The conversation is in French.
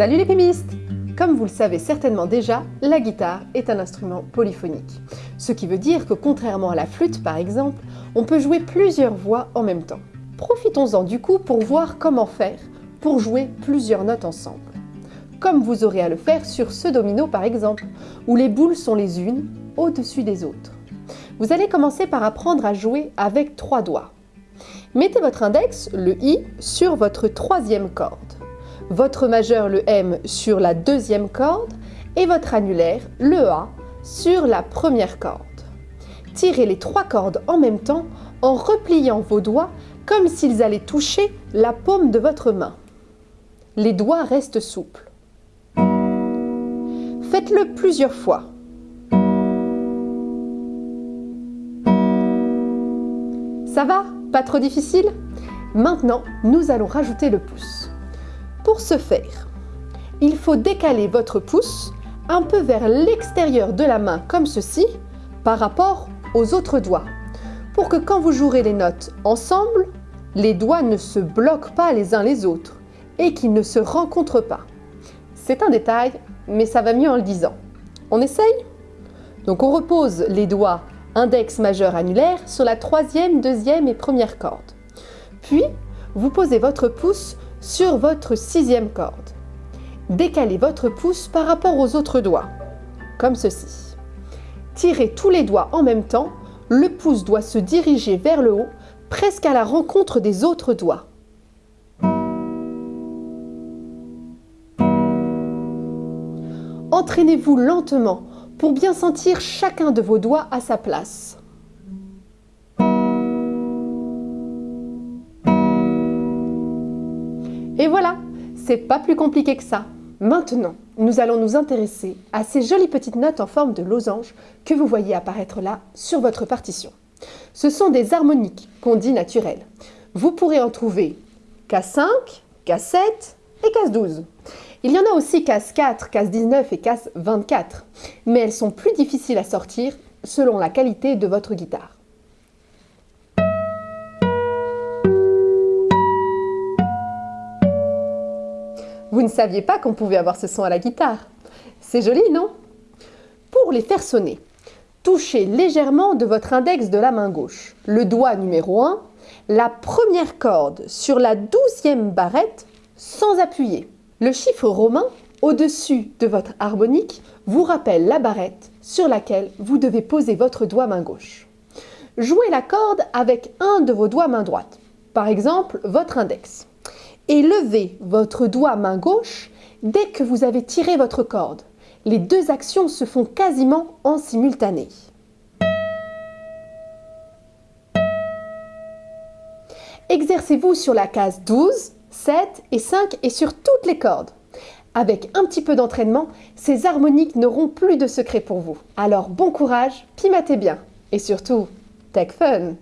Salut les pimistes Comme vous le savez certainement déjà, la guitare est un instrument polyphonique. Ce qui veut dire que contrairement à la flûte par exemple, on peut jouer plusieurs voix en même temps. Profitons-en du coup pour voir comment faire pour jouer plusieurs notes ensemble. Comme vous aurez à le faire sur ce domino par exemple, où les boules sont les unes au-dessus des autres. Vous allez commencer par apprendre à jouer avec trois doigts. Mettez votre index, le I, sur votre troisième corde votre majeur, le M, sur la deuxième corde et votre annulaire, le A, sur la première corde. Tirez les trois cordes en même temps en repliant vos doigts comme s'ils allaient toucher la paume de votre main. Les doigts restent souples. Faites-le plusieurs fois. Ça va? Pas trop difficile? Maintenant, nous allons rajouter le pouce. Pour ce faire, il faut décaler votre pouce un peu vers l'extérieur de la main comme ceci par rapport aux autres doigts pour que quand vous jouerez les notes ensemble, les doigts ne se bloquent pas les uns les autres et qu'ils ne se rencontrent pas. C'est un détail, mais ça va mieux en le disant. On essaye? Donc on repose les doigts index majeur annulaire sur la troisième, deuxième et première corde. Puis, vous posez votre pouce sur votre sixième corde. Décalez votre pouce par rapport aux autres doigts, comme ceci. Tirez tous les doigts en même temps, le pouce doit se diriger vers le haut, presque à la rencontre des autres doigts. Entraînez-vous lentement pour bien sentir chacun de vos doigts à sa place. Et voilà, c'est pas plus compliqué que ça. Maintenant, nous allons nous intéresser à ces jolies petites notes en forme de losange que vous voyez apparaître là sur votre partition. Ce sont des harmoniques qu'on dit naturelles. Vous pourrez en trouver K5, K7 et K12. Il y en a aussi K4, K19 et K24, mais elles sont plus difficiles à sortir selon la qualité de votre guitare. Vous ne saviez pas qu'on pouvait avoir ce son à la guitare. C'est joli, non? Pour les faire sonner, touchez légèrement de votre index de la main gauche, le doigt numéro 1, la première corde sur la douzième barrette sans appuyer. Le chiffre romain au-dessus de votre harmonique vous rappelle la barrette sur laquelle vous devez poser votre doigt main gauche. Jouez la corde avec un de vos doigts main droite, par exemple votre index et levez votre doigt main gauche dès que vous avez tiré votre corde. Les deux actions se font quasiment en simultané. Exercez-vous sur la case 12, 7 et 5 et sur toutes les cordes. Avec un petit peu d'entraînement, ces harmoniques n'auront plus de secret pour vous. Alors bon courage, pimatez bien et surtout, tech fun